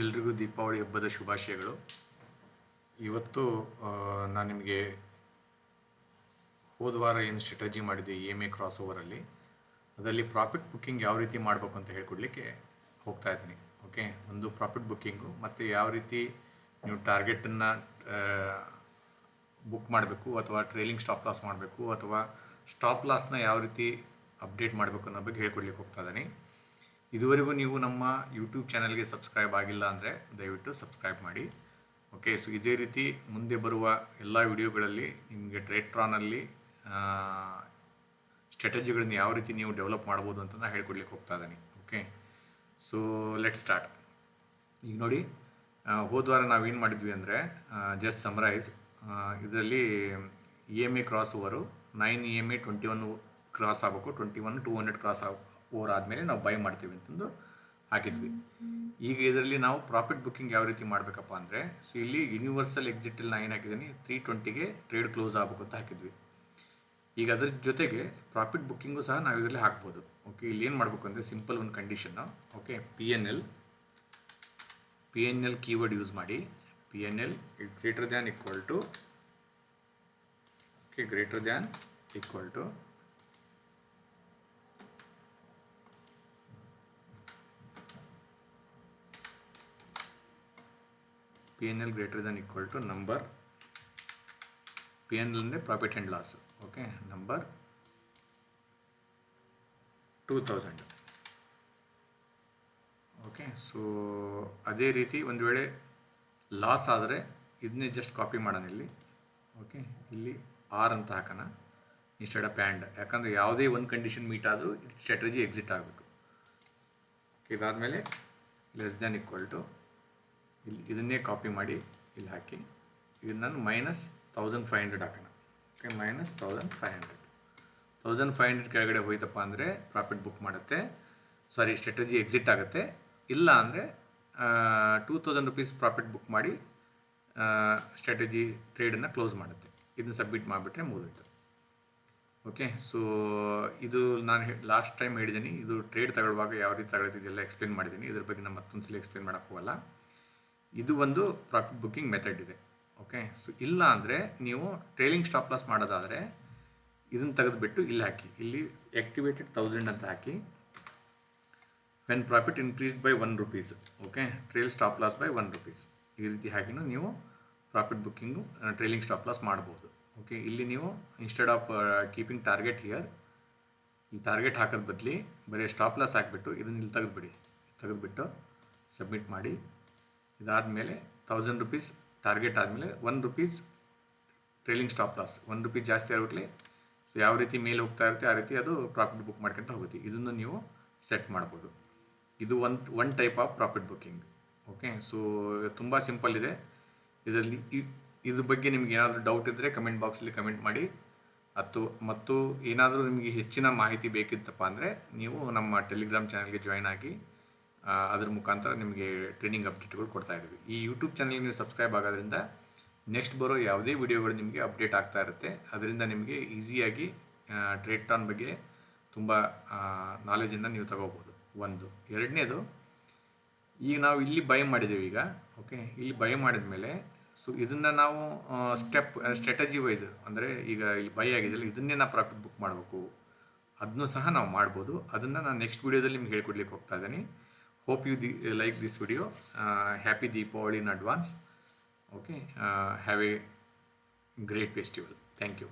ಎಲ್ರಿಗೂ ದೀಪಾವಳಿ ಹಬ್ಬದ ಶುಭಾಶಯಗಳು. ಇವತ್ತು ನಾನು ನಿಮಗೆ ಹೋದ ವಾರ ಏನು ಸ್ಟ್ರಾಟಜಿ ಮಾಡಿದ್ದೆ ಇ ಎಂ ಎ ಕ್ರಾಸ್ ಓವರಲ್ಲಿ ಅದರಲ್ಲಿ ಪ್ರಾಫಿಟ್ ಬುಕ್ಕಿಂಗ್ ಯಾವ ರೀತಿ ಮಾಡಬೇಕು ಅಂತ ಹೇಳ್ಕೊಡ್ಲಿಕ್ಕೆ ಹೋಗ್ತಾ ಇದ್ದೀನಿ, ಓಕೆ? ಒಂದು ಪ್ರಾಫಿಟ್ ಬುಕ್ಕಿಂಗು, ಮತ್ತು ಯಾವ ರೀತಿ ನೀವು ಟಾರ್ಗೆಟನ್ನು ಬುಕ್ ಮಾಡಬೇಕು, ಅಥವಾ ಟ್ರೇಲಿಂಗ್ ಸ್ಟಾಪ್ ಲಾಸ್ ಮಾಡಬೇಕು, ಅಥವಾ ಸ್ಟಾಪ್ ಲಾಸ್ನ ಯಾವ ರೀತಿ ಅಪ್ಡೇಟ್ ಮಾಡಬೇಕು ಅನ್ನೋ ಬಗ್ಗೆ ಹೇಳ್ಕೊಡ್ಲಿಕ್ಕೆ ಹೋಗ್ತಾ ಇದ್ದೀನಿ. ಇದುವರೆಗೂ ನೀವು ನಮ್ಮ ಯೂಟ್ಯೂಬ್ ಚಾನಲ್ಗೆ ಸಬ್ಸ್ಕ್ರೈಬ್ ಆಗಿಲ್ಲ ಅಂದರೆ ದಯವಿಟ್ಟು ಸಬ್ಸ್ಕ್ರೈಬ್ ಮಾಡಿ. ಓಕೆ ಸೊ ಇದೇ ರೀತಿ ಮುಂದೆ ಬರುವ ಎಲ್ಲ ವಿಡಿಯೋಗಳಲ್ಲಿ ನಿಮಗೆ ಟ್ರೇಟ್ರಾನಲ್ಲಿ ಸ್ಟ್ರಾಟಜಿಗಳನ್ನ ಯಾವ ರೀತಿ ನೀವು ಡೆವಲಪ್ ಮಾಡ್ಬೋದು ಅಂತ ನಾನು ಹೇಳ್ಕೊಡ್ಲಿಕ್ಕೆ ಹೋಗ್ತಾ ಇದ್ದೀನಿ. ಓಕೆ ಸೊ ಲೆಟ್ ಸ್ಟಾರ್ಟ್ ಈಗ ನೋಡಿ ಹೋದ ವಾರ ನಾವೇನು ಮಾಡಿದ್ವಿ ಅಂದರೆ ಜಸ್ಟ್ ಸಮರೈಸ್ ಇದರಲ್ಲಿ E M A cross over nine E M A twenty one cross ಆಗಬೇಕು twenty one two hundred cross ಆಗ ಓವರ್ ಆದಮೇಲೆ ನಾವು ಬೈ ಮಾಡ್ತೀವಿ ಅಂತಂದು ಹಾಕಿದ್ವಿ. ಈಗ ಇದರಲ್ಲಿ ನಾವು ಪ್ರಾಫಿಟ್ ಬುಕ್ಕಿಂಗ್ ಯಾವ ರೀತಿ ಮಾಡಬೇಕಪ್ಪ ಅಂದರೆ ಸೊ ಇಲ್ಲಿ ಯೂನಿವರ್ಸಲ್ ಎಕ್ಸಿಟಲ್ಲಿ ನಾನು ಏನು ಹಾಕಿದ್ದೀನಿ ತ್ರೀ ಟ್ವೆಂಟಿಗೆ ಟ್ರೇಡ್ ಕ್ಲೋಸ್ ಆಗಬೇಕು ಅಂತ ಹಾಕಿದ್ವಿ. ಈಗ ಅದ್ರ ಜೊತೆಗೆ ಪ್ರಾಫಿಟ್ ಬುಕ್ಕಿಂಗು ಸಹ ನಾವು ಇದರಲ್ಲಿ ಹಾಕ್ಬೋದು. ಓಕೆ ಇಲ್ಲಿ ಏನು ಮಾಡಬೇಕು ಅಂದರೆ ಸಿಂಪಲ್ ಒಂದು condition okay P N L P N L keyword use ಮಾಡಿ P N L greater than equal to okay greater than equal to P N L greater than equal to number P N L ಅಂದರೆ profit and loss okay number two thousand okay so ಅದೇ ರೀತಿ ಒಂದು ವೇಳೆ loss ಆದರೆ ಇದನ್ನೇ just copy ಮಾಡೋಣ ಇಲ್ಲಿ. Okay ಇಲ್ಲಿ ಆರ್ ಅಂತ ಹಾಕೋಣ. ಇನ್ಸ್ಟೆಡ್ ಆಫ್ ಆ್ಯಂಡ್ ಯಾಕಂದರೆ ಯಾವುದೇ ಒಂದು ಕಂಡೀಷನ್ ಮೀಟ್ ಆದರೂ ಸ್ಟ್ರಾಟಜಿ ಎಕ್ಸಿಟ್ ಆಗಬೇಕು. ಇದಾದಮೇಲೆ ಲೆಸ್ ದ್ಯಾನ್ ಈಕ್ವಲ್ ಟು ಇಲ್ಲಿ ಇದನ್ನೇ ಕಾಪಿ ಮಾಡಿ ಇಲ್ಲಿ ಹಾಕಿ. ಇದು ನಾನು ಮೈನಸ್ ತೌಸಂಡ್ ಫೈವ್ ಹಂಡ್ರೆಡ್ ಹಾಕೋಣ. Okay minus thousand five hundred thousand five hundred ಕೆಳಗಡೆ ಹೋಯ್ತಪ್ಪ ಅಂದರೆ ಪ್ರಾಫಿಟ್ ಬುಕ್ ಮಾಡುತ್ತೆ. ಸಾರಿ ಸ್ಟ್ರಾಟಜಿ ಎಕ್ಸಿಟ್ ಆಗುತ್ತೆ. ಇಲ್ಲ ಅಂದರೆ two thousand rupees profit book ಮಾಡಿ ಸ್ಟ್ರಾಟಜಿ ಟ್ರೇಡನ್ನು ಕ್ಲೋಸ್ ಮಾಡುತ್ತೆ. ಇದನ್ನ ಸಬ್ಮಿಟ್ ಮಾಡಿಬಿಟ್ರೆ ಮುಗಿದೋಯ್ತು. ಓಕೆ ಸೊ ಇದು ನಾನು ಲಾಸ್ಟ್ ಟೈಮ್ ಹೇಳಿದ್ದೀನಿ ಇದು ಟ್ರೇಡ್ ತಗೊಳ್ಳುವಾಗ ಯಾವ ರೀತಿ ತಗೊಳ್ತಿದ್ದೆಲ್ಲ ಎಕ್ಸ್ಪ್ಲೇನ್ ಮಾಡಿದ್ದೀನಿ ಇದ್ರ ಬಗ್ಗೆ ನಾನು ಮತ್ತೊಂದು ಸಲ ಎಕ್ಸ್ಪ್ಲೇನ್ ಮಾಡೋಕ್ಕೆ ಹೋಗಲ್ಲ. ಇದು ಒಂದು ಪ್ರಾಫಿಟ್ ಬುಕ್ಕಿಂಗ್ ಮೆಥಡ್ ಇದೆ. ಓಕೆ ಸೊ ಇಲ್ಲ ಅಂದರೆ ನೀವು ಟ್ರೈಲಿಂಗ್ ಸ್ಟಾಪ್ ಲಾಸ್ ಮಾಡೋದಾದರೆ ಇದನ್ನು ತೆಗೆದುಬಿಟ್ಟು ಇಲ್ಲಿ ಹಾಕಿ. ಇಲ್ಲಿ ಆ್ಯಕ್ಟಿವೇಟೆಡ್ ತೌಸಂಡ್ ಅಂತ ಹಾಕಿ. When profit increase by one rupees okay trail stop loss by one rupees ಈ ರೀತಿ ಹಾಕಿನೂ ನೀವು profit booking trailing stop loss ಮಾಡ್ಬೋದು. ಓಕೆ ಇಲ್ಲಿ ನೀವು instead of keeping target here ಇಲ್ಲಿ ಟಾರ್ಗೆಟ್ ಹಾಕೋದು ಬದಲಿ ಬರೀ ಸ್ಟಾಪ್ ಲಾಸ್ ಹಾಕಿಬಿಟ್ಟು ಇದನ್ನು ಇಲ್ಲಿ ತೆಗೆದುಬಿಡಿ. ತೆಗೆದುಬಿಟ್ಟು ಸಬ್ಮಿಟ್ ಮಾಡಿ. ಇದಾದಮೇಲೆ ತೌಸಂಡ್ ರುಪೀಸ್ ಟಾರ್ಗೆಟ್ ಆದಮೇಲೆ one rupees trailing stop loss one rupees ಜಾಸ್ತಿ ಆಗ್ಬಿಟ್ಲೆ ಸೊ ಯಾವ ರೀತಿ ಮೇಲೆ ಹೋಗ್ತಾ ಇರುತ್ತೆ ಆ ರೀತಿ ಅದು ಪ್ರಾಫಿಟ್ ಬುಕ್ ಮಾಡ್ಕೊಂತ ಹೋಗುತ್ತೆ. ಇದನ್ನು ನೀವು ಸೆಟ್ ಮಾಡ್ಬೋದು. ಇದು one one type of profit booking okay so ತುಂಬ ಸಿಂಪಲ್ ಇದೆ. ಇದರಲ್ಲಿ ಇದ್ರ ಬಗ್ಗೆ ನಿಮ್ಗೆ ಏನಾದರೂ ಡೌಟ್ ಇದ್ದರೆ ಕಮೆಂಟ್ ಬಾಕ್ಸಲ್ಲಿ ಕಮೆಂಟ್ ಮಾಡಿ. ಮತ್ತು ಮತ್ತು ಏನಾದರೂ ನಿಮಗೆ ಹೆಚ್ಚಿನ ಮಾಹಿತಿ ಬೇಕಿತ್ತಪ್ಪ ಅಂದರೆ ನೀವು ನಮ್ಮ ಟೆಲಿಗ್ರಾಮ್ ಚಾನಲ್ಗೆ ಜಾಯ್ನ್ ಆಗಿ ಅದ್ರ ಮುಖಾಂತರ ನಿಮಗೆ ಟ್ರೈನಿಂಗ್ ಅಪ್ಡೇಟ್ಗಳು ಕೊಡ್ತಾ ಇದ್ದೀವಿ. ಈ ಯೂಟ್ಯೂಬ್ ಚಾನಲ್ ನೀವು ಸಬ್ಸ್ಕ್ರೈಬ್ ಆಗೋದ್ರಿಂದ ನೆಕ್ಸ್ಟ್ ಬರೋ ಯಾವುದೇ ವಿಡಿಯೋಗಳು ನಿಮಗೆ ಅಪ್ಡೇಟ್ ಆಗ್ತಾ ಇರುತ್ತೆ. ಅದರಿಂದ ನಿಮಗೆ ಈಸಿಯಾಗಿ ಟ್ರೇಡ್ ಟಾನ್ ಬಗ್ಗೆ ತುಂಬ ನಾಲೆಜನ್ನು ನೀವು ತಗೋಬೋದು. ಒಂದು. ಎರಡನೇದು, ಈಗ ನಾವು ಇಲ್ಲಿ ಬೈ ಮಾಡಿದ್ದೀವಿ ಈಗ ಓಕೆ ಇಲ್ಲಿ ಬೈ ಮಾಡಿದ ಮೇಲೆ ಸೊ ಇದನ್ನು ನಾವು ಸ್ಟೆಪ್ ಸ್ಟ್ರಾಟಜಿ ವೈಸ್ ಅಂದರೆ ಈಗ ಇಲ್ಲಿ ಬೈ ಆಗಿದೆಯಲ್ಲ ಇದನ್ನೇ ನಾವು ಪ್ರಾಫಿಟ್ ಬುಕ್ ಮಾಡಬೇಕು. ಅದನ್ನು ಸಹ ನಾವು ಮಾಡ್ಬೋದು. ಅದನ್ನು ನಾನು ನೆಕ್ಸ್ಟ್ ವಿಡಿಯೋದಲ್ಲಿ ನಿಮ್ಗೆ ಹೇಳ್ಕೊಡ್ಲಿಕ್ಕೆ ಹೋಗ್ತಾ ಇದ್ದೀನಿ. Hope you uh, like this video. Uh, happy Deepavali in advance. Okay. Uh, have a great festival. Thank you.